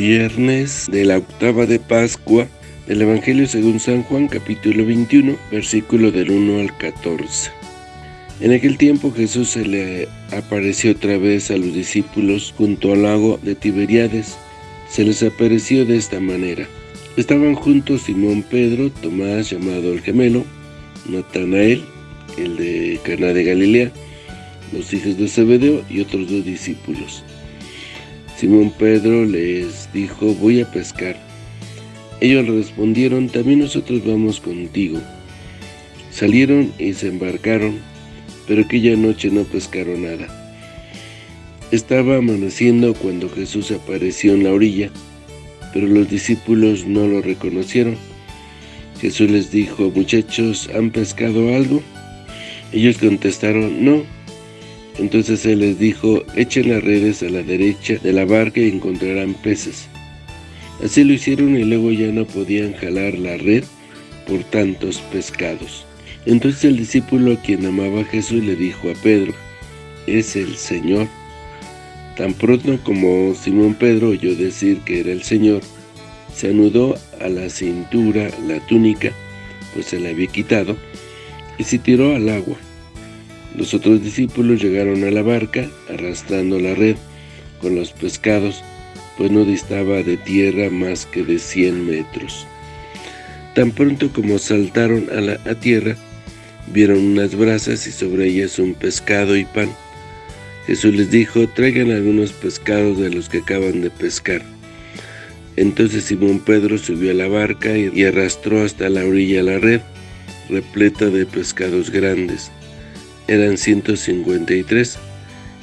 Viernes de la octava de Pascua del Evangelio según San Juan capítulo 21 versículo del 1 al 14. En aquel tiempo Jesús se le apareció otra vez a los discípulos junto al lago de Tiberíades. Se les apareció de esta manera. Estaban juntos Simón Pedro, Tomás llamado el gemelo, Natanael, el de Cana de Galilea, los hijos de Zebedeo y otros dos discípulos. Simón Pedro les dijo, voy a pescar. Ellos respondieron, también nosotros vamos contigo. Salieron y se embarcaron, pero aquella noche no pescaron nada. Estaba amaneciendo cuando Jesús apareció en la orilla, pero los discípulos no lo reconocieron. Jesús les dijo, muchachos, ¿han pescado algo? Ellos contestaron, no. Entonces él les dijo, echen las redes a la derecha de la barca y encontrarán peces. Así lo hicieron y luego ya no podían jalar la red por tantos pescados. Entonces el discípulo a quien amaba a Jesús le dijo a Pedro, es el Señor. Tan pronto como Simón Pedro oyó decir que era el Señor, se anudó a la cintura la túnica, pues se la había quitado, y se tiró al agua. Los otros discípulos llegaron a la barca, arrastrando la red con los pescados, pues no distaba de tierra más que de cien metros. Tan pronto como saltaron a la tierra, vieron unas brasas y sobre ellas un pescado y pan. Jesús les dijo, traigan algunos pescados de los que acaban de pescar. Entonces Simón Pedro subió a la barca y arrastró hasta la orilla la red, repleta de pescados grandes eran 153,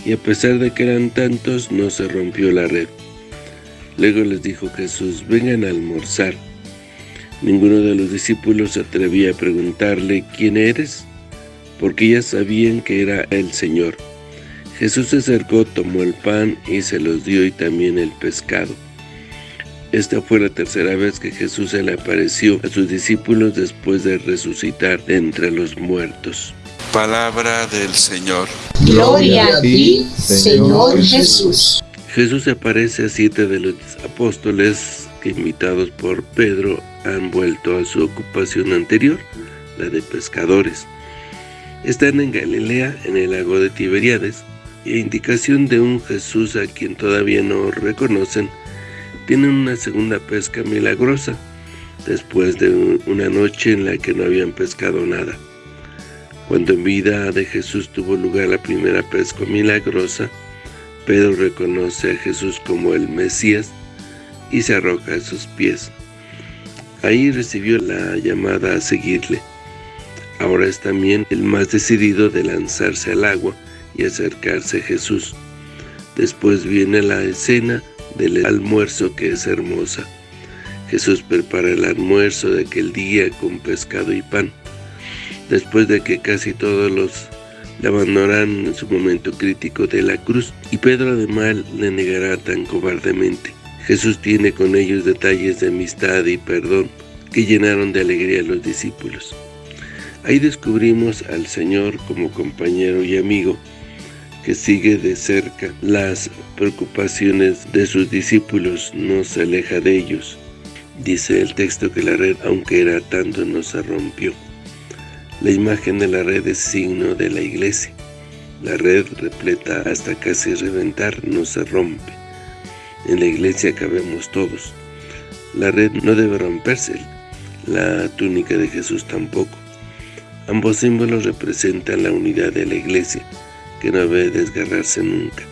y a pesar de que eran tantos, no se rompió la red. Luego les dijo Jesús, vengan a almorzar. Ninguno de los discípulos se atrevía a preguntarle, ¿quién eres? Porque ya sabían que era el Señor. Jesús se acercó, tomó el pan y se los dio y también el pescado. Esta fue la tercera vez que Jesús se le apareció a sus discípulos después de resucitar de entre los muertos. Palabra del Señor. Gloria a ti, Señor Jesús. Jesús se aparece a siete de los apóstoles que invitados por Pedro han vuelto a su ocupación anterior, la de pescadores. Están en Galilea, en el lago de Tiberíades, y a indicación de un Jesús a quien todavía no reconocen, tienen una segunda pesca milagrosa, después de una noche en la que no habían pescado nada. Cuando en vida de Jesús tuvo lugar la primera pesca milagrosa, Pedro reconoce a Jesús como el Mesías y se arroja a sus pies. Ahí recibió la llamada a seguirle. Ahora es también el más decidido de lanzarse al agua y acercarse a Jesús. Después viene la escena del almuerzo que es hermosa. Jesús prepara el almuerzo de aquel día con pescado y pan después de que casi todos los le abandonarán en su momento crítico de la cruz, y Pedro además le negará tan cobardemente. Jesús tiene con ellos detalles de amistad y perdón que llenaron de alegría a los discípulos. Ahí descubrimos al Señor como compañero y amigo, que sigue de cerca las preocupaciones de sus discípulos, no se aleja de ellos. Dice el texto que la red, aunque era tanto, no se rompió. La imagen de la red es signo de la iglesia. La red repleta hasta casi reventar no se rompe. En la iglesia cabemos todos. La red no debe romperse, la túnica de Jesús tampoco. Ambos símbolos representan la unidad de la iglesia, que no debe desgarrarse nunca.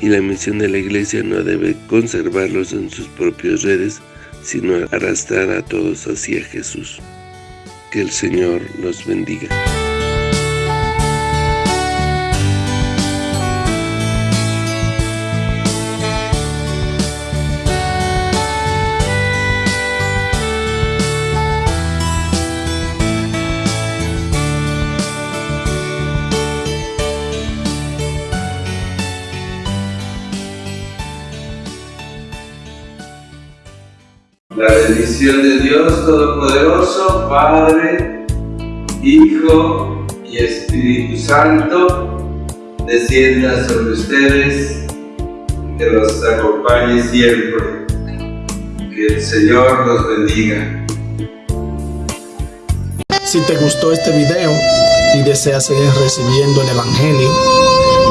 Y la misión de la iglesia no debe conservarlos en sus propias redes, sino arrastrar a todos hacia Jesús. Que el Señor los bendiga. La bendición de Dios Todopoderoso, Padre, Hijo y Espíritu Santo, descienda sobre ustedes, que los acompañe siempre. Que el Señor los bendiga. Si te gustó este video y deseas seguir recibiendo el Evangelio,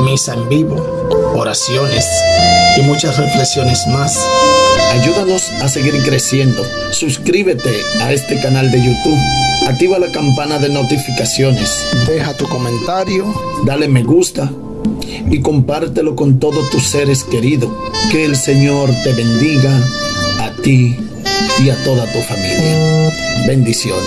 misa en vivo, oraciones y muchas reflexiones más, ayúdanos a seguir creciendo. Suscríbete a este canal de YouTube, activa la campana de notificaciones, deja tu comentario, dale me gusta y compártelo con todos tus seres queridos. Que el Señor te bendiga a ti y a toda tu familia. Bendiciones.